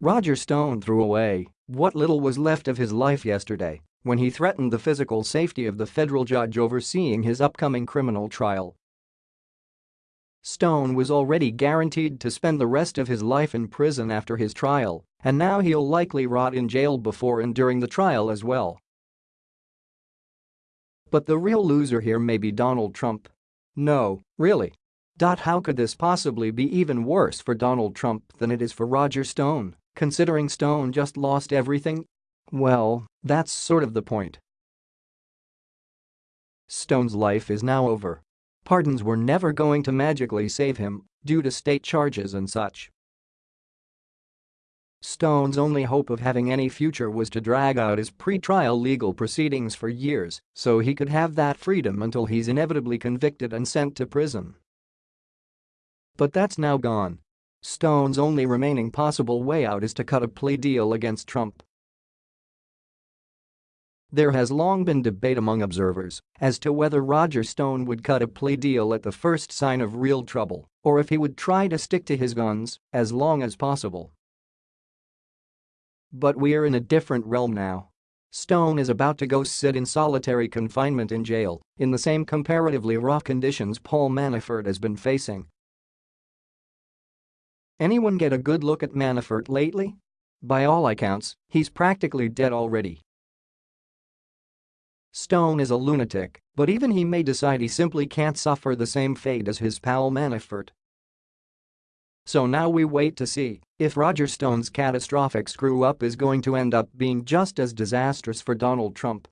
Roger Stone threw away what little was left of his life yesterday when he threatened the physical safety of the federal judge overseeing his upcoming criminal trial. Stone was already guaranteed to spend the rest of his life in prison after his trial, and now he'll likely rot in jail before and during the trial as well. But the real loser here may be Donald Trump. No, really. How could this possibly be even worse for Donald Trump than it is for Roger Stone, considering Stone just lost everything? Well, that's sort of the point. Stone's life is now over. Pardons were never going to magically save him due to state charges and such. Stone's only hope of having any future was to drag out his pre-trial legal proceedings for years so he could have that freedom until he's inevitably convicted and sent to prison. But that's now gone. Stone's only remaining possible way out is to cut a plea deal against Trump. There has long been debate among observers as to whether Roger Stone would cut a plea deal at the first sign of real trouble or if he would try to stick to his guns as long as possible. But we're in a different realm now. Stone is about to go sit in solitary confinement in jail in the same comparatively raw conditions Paul Manafort has been facing Anyone get a good look at Manafort lately? By all accounts, he's practically dead already. Stone is a lunatic, but even he may decide he simply can't suffer the same fate as his pal Manafort. So now we wait to see if Roger Stone's catastrophic screw-up is going to end up being just as disastrous for Donald Trump.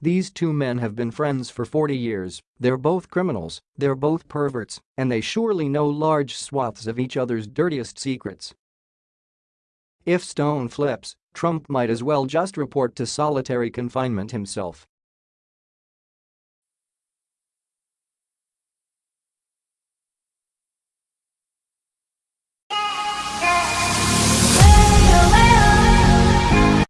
These two men have been friends for 40 years, they're both criminals, they're both perverts, and they surely know large swaths of each other's dirtiest secrets. If Stone flips, Trump might as well just report to solitary confinement himself